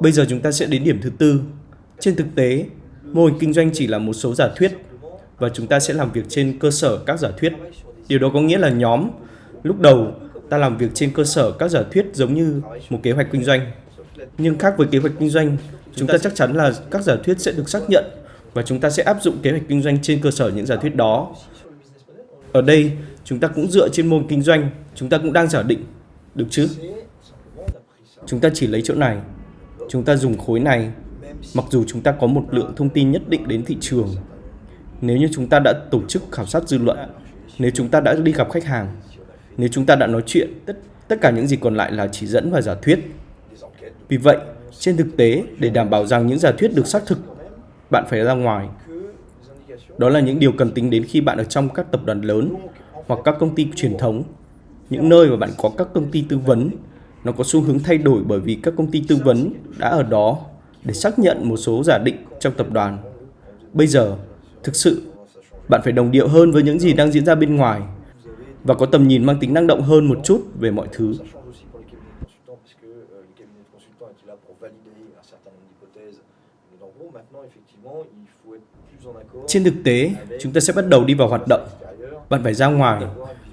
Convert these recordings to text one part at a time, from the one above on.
Bây giờ chúng ta sẽ đến điểm thứ tư. Trên thực tế, mô hình kinh doanh chỉ là một số giả thuyết và chúng ta sẽ làm việc trên cơ sở các giả thuyết. Điều đó có nghĩa là nhóm lúc đầu ta làm việc trên cơ sở các giả thuyết giống như một kế hoạch kinh doanh. Nhưng khác với kế hoạch kinh doanh, chúng ta chắc chắn là các giả thuyết sẽ được xác nhận và chúng ta sẽ áp dụng kế hoạch kinh doanh trên cơ sở những giả thuyết đó. Ở đây, chúng ta cũng dựa trên môn kinh doanh, chúng ta cũng đang giả định, được chứ? Chúng ta chỉ lấy chỗ này, chúng ta dùng khối này, mặc dù chúng ta có một lượng thông tin nhất định đến thị trường. Nếu như chúng ta đã tổ chức khảo sát dư luận, nếu chúng ta đã đi gặp khách hàng, nếu chúng ta đã nói chuyện, tất, tất cả những gì còn lại là chỉ dẫn và giả thuyết. Vì vậy, trên thực tế, để đảm bảo rằng những giả thuyết được xác thực, bạn phải ra ngoài. Đó là những điều cần tính đến khi bạn ở trong các tập đoàn lớn hoặc các công ty truyền thống, những nơi mà bạn có các công ty tư vấn. Nó có xu hướng thay đổi bởi vì các công ty tư vấn đã ở đó để xác nhận một số giả định trong tập đoàn. Bây giờ, thực sự, bạn phải đồng điệu hơn với những gì đang diễn ra bên ngoài và có tầm nhìn mang tính năng động hơn một chút về mọi thứ. Trên thực tế, chúng ta sẽ bắt đầu đi vào hoạt động. Bạn phải ra ngoài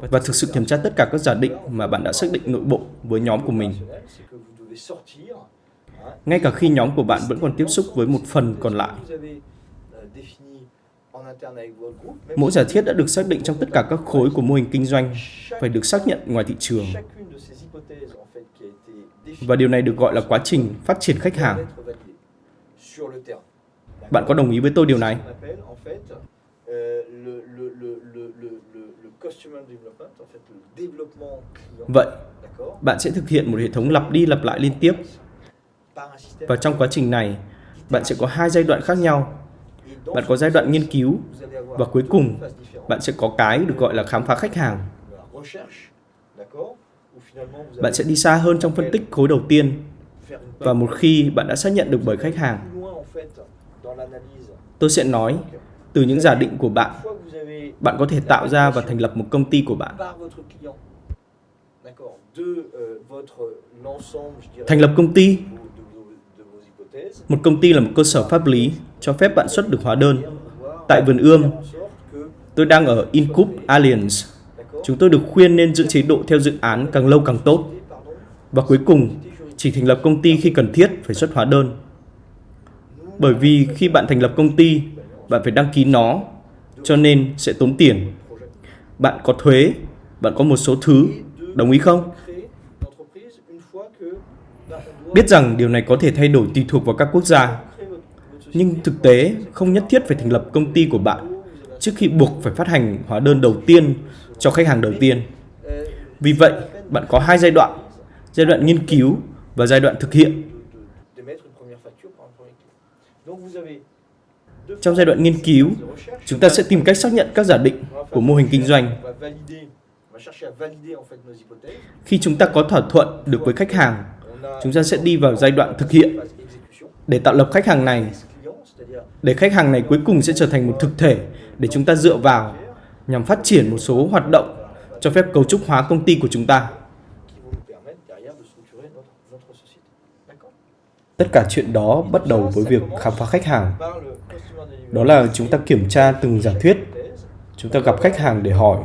và thực sự kiểm tra tất cả các giả định mà bạn đã xác định nội bộ với nhóm của mình. Ngay cả khi nhóm của bạn vẫn còn tiếp xúc với một phần còn lại. Mỗi giả thiết đã được xác định trong tất cả các khối của mô hình kinh doanh phải được xác nhận ngoài thị trường. Và điều này được gọi là quá trình phát triển khách hàng. Bạn có đồng ý với tôi điều này? Vậy, bạn sẽ thực hiện một hệ thống lặp đi lặp lại liên tiếp. Và trong quá trình này, bạn sẽ có hai giai đoạn khác nhau. Bạn có giai đoạn nghiên cứu và cuối cùng bạn sẽ có cái được gọi là khám phá khách hàng. Bạn sẽ đi xa hơn trong phân tích khối đầu tiên. và một khi bạn đã xác nhận được bởi khách hàng, tôi sẽ nói từ những giả định của bạn, bạn có thể tạo ra và thành lập một công ty của bạn. Thành lập công ty Một công ty là một cơ sở pháp lý cho phép bạn xuất được hóa đơn. Tại vườn ươm, tôi đang ở Incup Alliance. Chúng tôi được khuyên nên giữ chế độ theo dự án càng lâu càng tốt. Và cuối cùng, chỉ thành lập công ty khi cần thiết phải xuất hóa đơn. Bởi vì khi bạn thành lập công ty, bạn phải đăng ký nó, cho nên sẽ tốn tiền. Bạn có thuế, bạn có một số thứ, đồng ý không? Biết rằng điều này có thể thay đổi tùy thuộc vào các quốc gia. Nhưng thực tế không nhất thiết phải thành lập công ty của bạn trước khi buộc phải phát hành hóa đơn đầu tiên cho khách hàng đầu tiên. Vì vậy, bạn có hai giai đoạn, giai đoạn nghiên cứu và giai đoạn thực hiện. Trong giai đoạn nghiên cứu, chúng ta sẽ tìm cách xác nhận các giả định của mô hình kinh doanh. Khi chúng ta có thỏa thuận được với khách hàng, chúng ta sẽ đi vào giai đoạn thực hiện để tạo lập khách hàng này. Để khách hàng này cuối cùng sẽ trở thành một thực thể để chúng ta dựa vào nhằm phát triển một số hoạt động cho phép cấu trúc hóa công ty của chúng ta. Tất cả chuyện đó bắt đầu với việc khám phá khách hàng. Đó là chúng ta kiểm tra từng giả thuyết. Chúng ta gặp khách hàng để hỏi,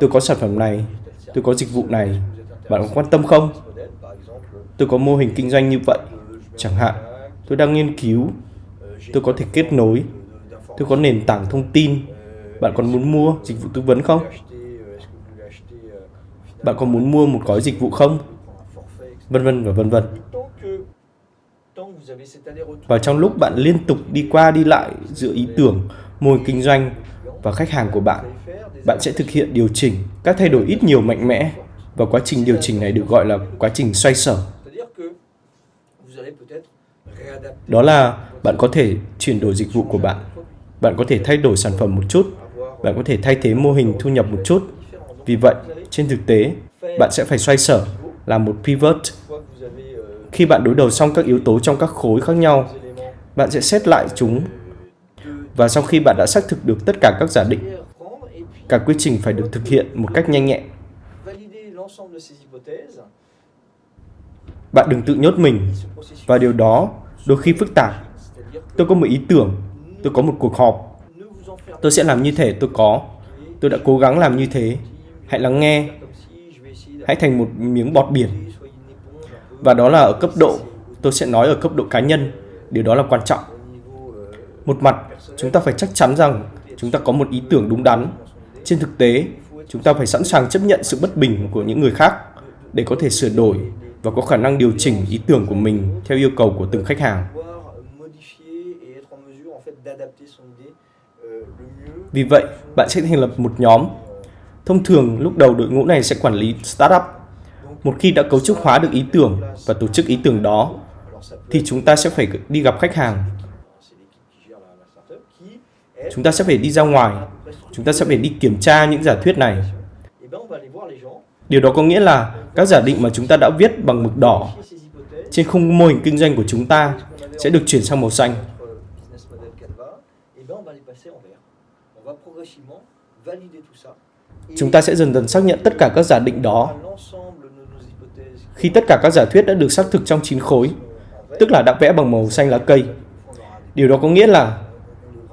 tôi có sản phẩm này, tôi có dịch vụ này, bạn có quan tâm không? Tôi có mô hình kinh doanh như vậy. Chẳng hạn, tôi đang nghiên cứu, tôi có thể kết nối, tôi có nền tảng thông tin. Bạn còn muốn mua dịch vụ tư vấn không? Bạn có muốn mua một gói dịch vụ không? Vân vân và vân vân. Và trong lúc bạn liên tục đi qua đi lại giữa ý tưởng, mô hình kinh doanh và khách hàng của bạn, bạn sẽ thực hiện điều chỉnh các thay đổi ít nhiều mạnh mẽ và quá trình điều chỉnh này được gọi là quá trình xoay sở. Đó là bạn có thể chuyển đổi dịch vụ của bạn. Bạn có thể thay đổi sản phẩm một chút. Bạn có thể thay thế mô hình thu nhập một chút. Vì vậy, trên thực tế, bạn sẽ phải xoay sở, làm một pivot khi bạn đối đầu xong các yếu tố trong các khối khác nhau, bạn sẽ xét lại chúng. Và sau khi bạn đã xác thực được tất cả các giả định, cả quy trình phải được thực hiện một cách nhanh nhẹn. Bạn đừng tự nhốt mình và điều đó đôi khi phức tạp. Tôi có một ý tưởng, tôi có một cuộc họp. Tôi sẽ làm như thể tôi có. Tôi đã cố gắng làm như thế. Hãy lắng nghe. Hãy thành một miếng bọt biển. Và đó là ở cấp độ, tôi sẽ nói ở cấp độ cá nhân. Điều đó là quan trọng. Một mặt, chúng ta phải chắc chắn rằng chúng ta có một ý tưởng đúng đắn. Trên thực tế, chúng ta phải sẵn sàng chấp nhận sự bất bình của những người khác để có thể sửa đổi và có khả năng điều chỉnh ý tưởng của mình theo yêu cầu của từng khách hàng. Vì vậy, bạn sẽ thành lập một nhóm. Thông thường, lúc đầu đội ngũ này sẽ quản lý startup. Một khi đã cấu trúc hóa được ý tưởng và tổ chức ý tưởng đó, thì chúng ta sẽ phải đi gặp khách hàng. Chúng ta sẽ phải đi ra ngoài. Chúng ta sẽ phải đi kiểm tra những giả thuyết này. Điều đó có nghĩa là các giả định mà chúng ta đã viết bằng mực đỏ trên khung mô hình kinh doanh của chúng ta sẽ được chuyển sang màu xanh. Chúng ta sẽ dần dần xác nhận tất cả các giả định đó. Khi tất cả các giả thuyết đã được xác thực trong chín khối, tức là đã vẽ bằng màu xanh lá cây. Điều đó có nghĩa là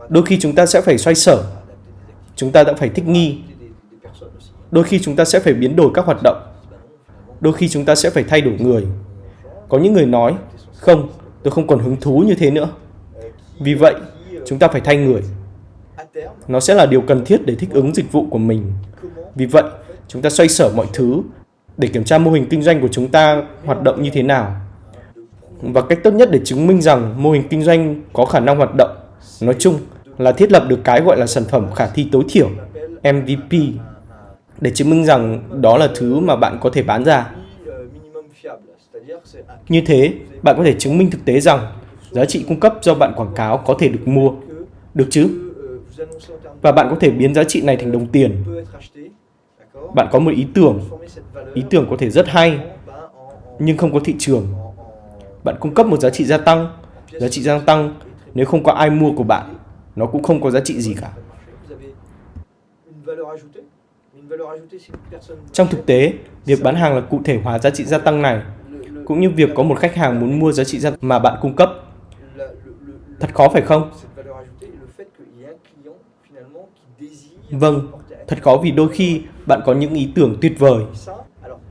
đôi khi chúng ta sẽ phải xoay sở, chúng ta đã phải thích nghi, đôi khi chúng ta sẽ phải biến đổi các hoạt động, đôi khi chúng ta sẽ phải thay đổi người. Có những người nói, không, tôi không còn hứng thú như thế nữa. Vì vậy, chúng ta phải thay người. Nó sẽ là điều cần thiết để thích ứng dịch vụ của mình. Vì vậy, chúng ta xoay sở mọi thứ để kiểm tra mô hình kinh doanh của chúng ta hoạt động như thế nào. Và cách tốt nhất để chứng minh rằng mô hình kinh doanh có khả năng hoạt động, nói chung là thiết lập được cái gọi là sản phẩm khả thi tối thiểu, MVP, để chứng minh rằng đó là thứ mà bạn có thể bán ra. Như thế, bạn có thể chứng minh thực tế rằng giá trị cung cấp do bạn quảng cáo có thể được mua. Được chứ? Và bạn có thể biến giá trị này thành đồng tiền. Bạn có một ý tưởng. Ý tưởng có thể rất hay, nhưng không có thị trường. Bạn cung cấp một giá trị gia tăng. Giá trị gia tăng, nếu không có ai mua của bạn, nó cũng không có giá trị gì cả. Trong thực tế, việc bán hàng là cụ thể hóa giá trị gia tăng này, cũng như việc có một khách hàng muốn mua giá trị gia tăng mà bạn cung cấp. Thật khó phải không? Vâng, thật khó vì đôi khi bạn có những ý tưởng tuyệt vời.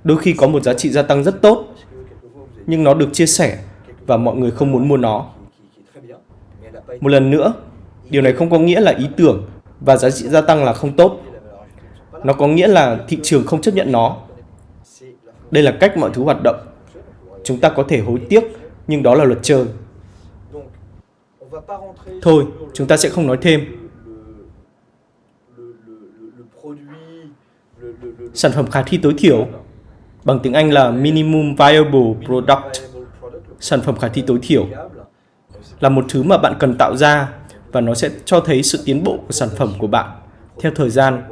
Đôi khi có một giá trị gia tăng rất tốt, nhưng nó được chia sẻ và mọi người không muốn mua nó. Một lần nữa, điều này không có nghĩa là ý tưởng và giá trị gia tăng là không tốt. Nó có nghĩa là thị trường không chấp nhận nó. Đây là cách mọi thứ hoạt động. Chúng ta có thể hối tiếc, nhưng đó là luật chơi. Thôi, chúng ta sẽ không nói thêm. Sản phẩm khả thi tối thiểu, bằng tiếng Anh là Minimum Viable Product, sản phẩm khả thi tối thiểu, là một thứ mà bạn cần tạo ra và nó sẽ cho thấy sự tiến bộ của sản phẩm của bạn theo thời gian.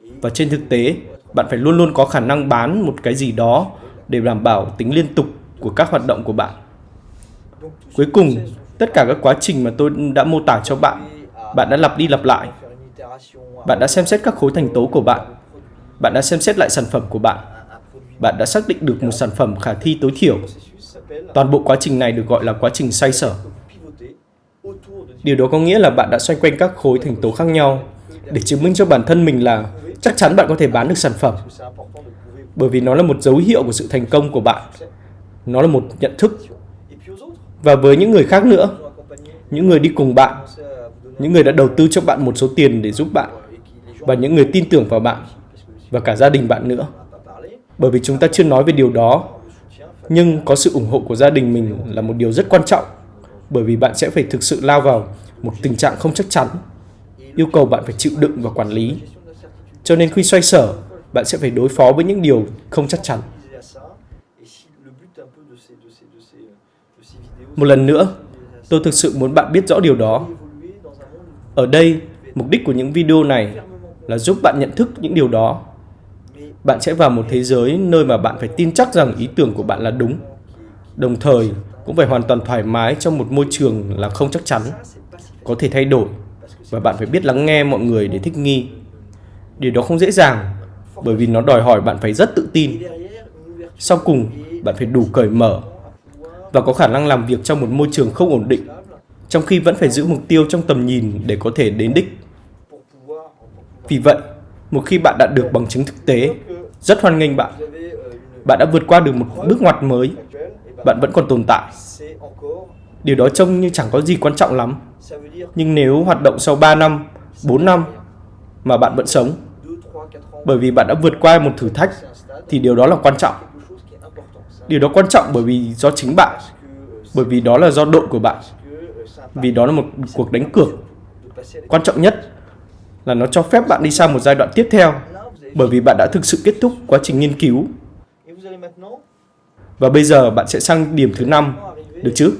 Và trên thực tế, bạn phải luôn luôn có khả năng bán một cái gì đó để đảm bảo tính liên tục của các hoạt động của bạn. Cuối cùng, tất cả các quá trình mà tôi đã mô tả cho bạn, bạn đã lặp đi lặp lại. Bạn đã xem xét các khối thành tố của bạn. Bạn đã xem xét lại sản phẩm của bạn. Bạn đã xác định được một sản phẩm khả thi tối thiểu. Toàn bộ quá trình này được gọi là quá trình xoay sở. Điều đó có nghĩa là bạn đã xoay quanh các khối thành tố khác nhau để chứng minh cho bản thân mình là chắc chắn bạn có thể bán được sản phẩm. Bởi vì nó là một dấu hiệu của sự thành công của bạn. Nó là một nhận thức. Và với những người khác nữa, những người đi cùng bạn, những người đã đầu tư cho bạn một số tiền để giúp bạn, và những người tin tưởng vào bạn, và cả gia đình bạn nữa. Bởi vì chúng ta chưa nói về điều đó, nhưng có sự ủng hộ của gia đình mình là một điều rất quan trọng, bởi vì bạn sẽ phải thực sự lao vào một tình trạng không chắc chắn, yêu cầu bạn phải chịu đựng và quản lý cho nên khi xoay sở, bạn sẽ phải đối phó với những điều không chắc chắn. Một lần nữa, tôi thực sự muốn bạn biết rõ điều đó. Ở đây, mục đích của những video này là giúp bạn nhận thức những điều đó. Bạn sẽ vào một thế giới nơi mà bạn phải tin chắc rằng ý tưởng của bạn là đúng. Đồng thời, cũng phải hoàn toàn thoải mái trong một môi trường là không chắc chắn, có thể thay đổi và bạn phải biết lắng nghe mọi người để thích nghi Điều đó không dễ dàng, bởi vì nó đòi hỏi bạn phải rất tự tin. Sau cùng, bạn phải đủ cởi mở và có khả năng làm việc trong một môi trường không ổn định, trong khi vẫn phải giữ mục tiêu trong tầm nhìn để có thể đến đích. Vì vậy, một khi bạn đạt được bằng chứng thực tế, rất hoan nghênh bạn. Bạn đã vượt qua được một bước ngoặt mới. Bạn vẫn còn tồn tại. Điều đó trông như chẳng có gì quan trọng lắm. Nhưng nếu hoạt động sau 3 năm, 4 năm mà bạn vẫn sống, bởi vì bạn đã vượt qua một thử thách, thì điều đó là quan trọng. Điều đó quan trọng bởi vì do chính bạn, bởi vì đó là do đội của bạn, vì đó là một cuộc đánh cược. Quan trọng nhất là nó cho phép bạn đi sang một giai đoạn tiếp theo, bởi vì bạn đã thực sự kết thúc quá trình nghiên cứu. Và bây giờ bạn sẽ sang điểm thứ năm, được chứ?